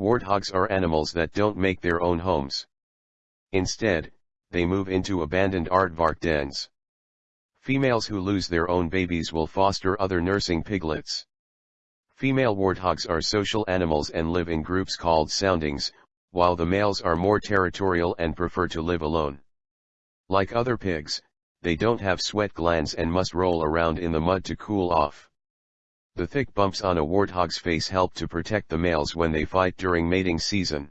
Warthogs are animals that don't make their own homes. Instead, they move into abandoned aardvark dens. Females who lose their own babies will foster other nursing piglets. Female warthogs are social animals and live in groups called soundings, while the males are more territorial and prefer to live alone. Like other pigs, they don't have sweat glands and must roll around in the mud to cool off. The thick bumps on a warthog's face help to protect the males when they fight during mating season.